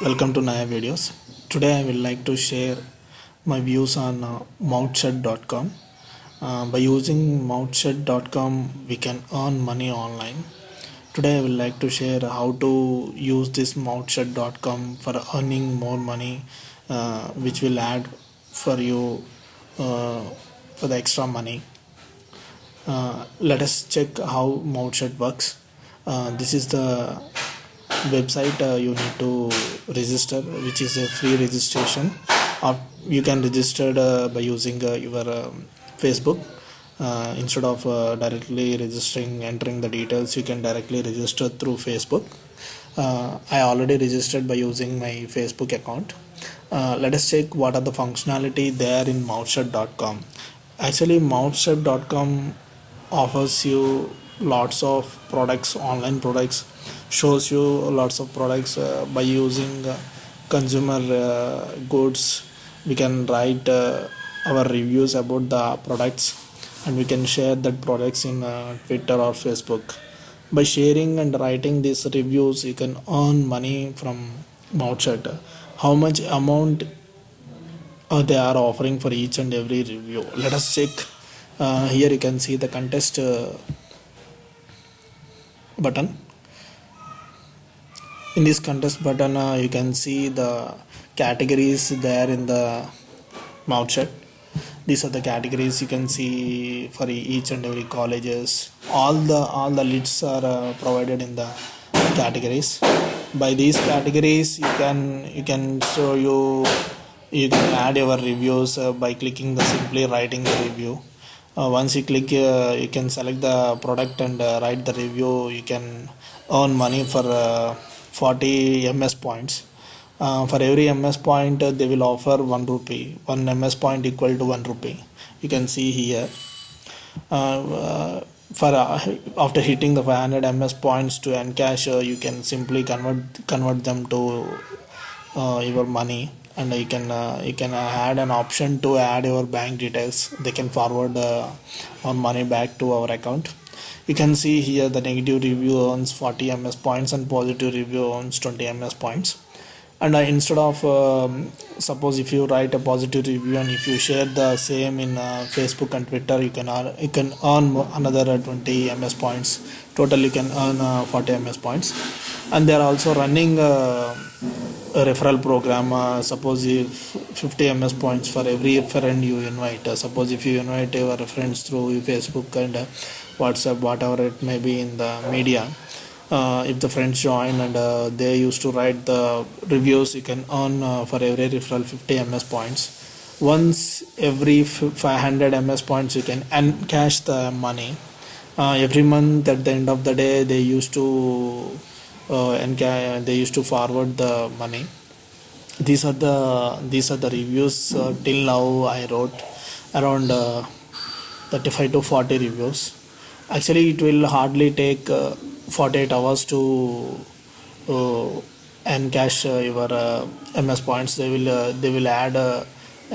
welcome to Naya videos. Today I will like to share my views on uh, uh, by using mouthshut.com we can earn money online. Today I will like to share how to use this mouthshut.com for earning more money uh, which will add for you uh, for the extra money. Uh, let us check how MouthShut works. Uh, this is the website uh, you need to register which is a free registration. Or you can register uh, by using uh, your um, facebook. Uh, instead of uh, directly registering entering the details you can directly register through facebook. Uh, i already registered by using my facebook account. Let us check what are the functionality there in mouthshut.com actually mouthshut.com offers you lots of products online products shows you lots of products uh, by using uh, consumer uh, goods. We can write uh, our reviews about the products and we can share that products in uh, twitter or facebook. By sharing and writing these reviews you can earn money from MouthShut. how much amount uh, they are offering for each and every review? Let us check. Here you can see the contest button in this contest button uh, you can see the categories there in the MouthShut these are the categories you can see for each and every colleges. All the all the lists are uh, provided in the categories. By these categories you can you can show you you can add your reviews uh, by clicking the simply writing the review. Uh, once you click uh, you can select the product and uh, write the review. You can earn money for uh, 40 ms points. Uh, for every ms point uh, they will offer 1 rupee. 1 ms point equal to 1 rupee. You can see here. Uh, for uh, after hitting the 500 ms points to encash uh, you can simply convert convert them to uh, your money. And you can you can add an option to add your bank details. They can forward our money back to our account you can see here the negative review earns 40 ms points and positive review earns 20 ms points. And uh, instead of um, suppose if you write a positive review and if you share the same in uh, facebook and twitter you can earn, you can earn another uh, 20 ms points. Total you can earn uh, 40 ms points. And they are also running uh, a referral program uh, suppose if 50 ms points for every friend you invite. Uh, suppose if you invite your friends through facebook and uh, whatsapp whatever it may be in the media uh, if the friends join and uh, they used to write the reviews you can earn uh, for every referral 50 ms points. Once every 500 ms points you can encash the money. Every month at the end of the day they used to uh, enca- they used to forward the money. These are the these are the reviews uh, till now i wrote around uh, 35 to 40 reviews. Actually it will hardly take uh, 48 hours to uh, encash uh, your ms points. They will they will add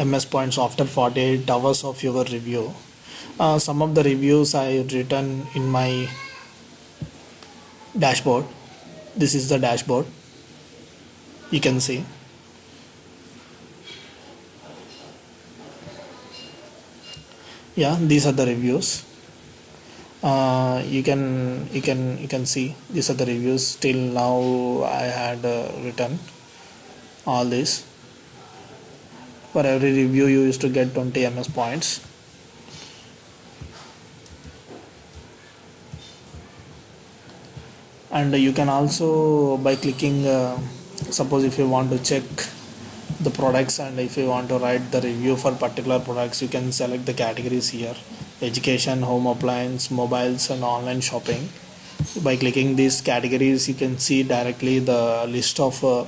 ms points after 48 hours of your review. Some of the reviews i have written in my dashboard this is the dashboard. You can see. Yeah these are the reviews. Uh, you can you can you can see these are the reviews. Till now i had uh, written all this for every review you used to get 20 ms points and you can also by clicking uh, suppose if you want to check the products and if you want to write the review for particular products you can select the categories here. Education home appliance mobiles and online shopping. By clicking these categories you can see directly the list of uh,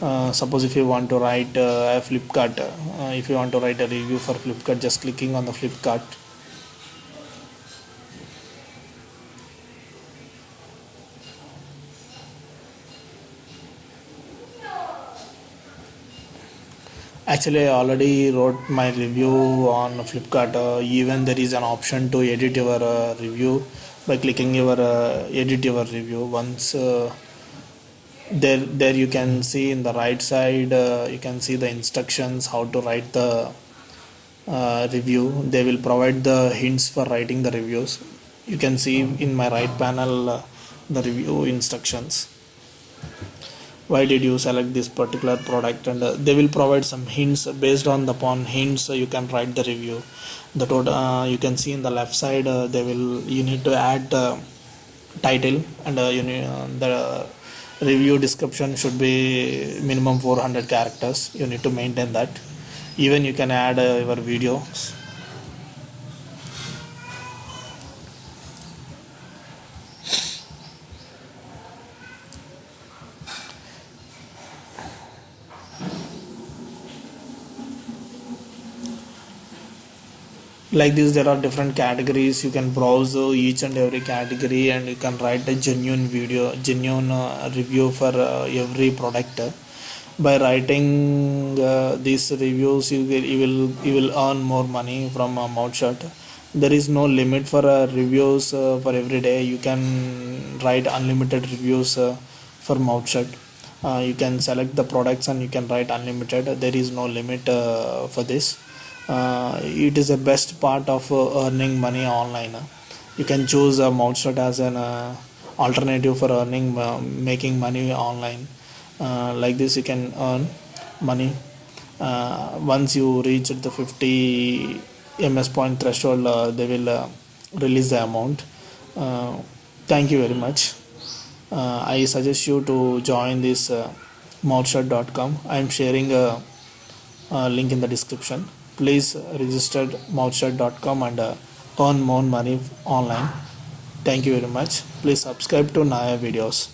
uh, suppose if you want to write uh, a flipkart uh, if you want to write a review for flipkart just clicking on the flipkart actually i already wrote my review on flipkart. Uh, even there is an option to edit your uh, review by clicking your uh, edit your review. Once uh, there there you can see in the right side uh, you can see the instructions how to write the uh, review. They will provide the hints for writing the reviews. You can see in my right panel the review instructions why did you select this particular product? And uh, they will provide some hints. Based on the upon hints uh, you can write the review. The total uh, you can see in the left side uh, they will you need to add title and uh, you need, uh, the review description should be minimum 400 characters. You need to maintain that. Even you can add your videos like this there are different categories. You can browse uh, each and every category and you can write a genuine video genuine uh, review for uh, every product. By writing uh, these reviews you will you will you will earn more money from a MouthShut there is no limit for uh, reviews uh, for every day. You can write unlimited reviews uh, for MouthShut uh, you can select the products and you can write unlimited. There is no limit uh, for this. uh, it is the best part of uh, earning money online. You can choose a MouthShut as an uh, alternative for earning uh, making money online. Uh, like this you can earn money. Uh, once you reach the 50 ms point threshold uh, they will uh, release the amount. Uh, thank you very much. Uh, i suggest you to join this uh, i am sharing a, a link in the description please register mouthshut.com and uh, earn more money online. Thank you very much. Please subscribe to naya videos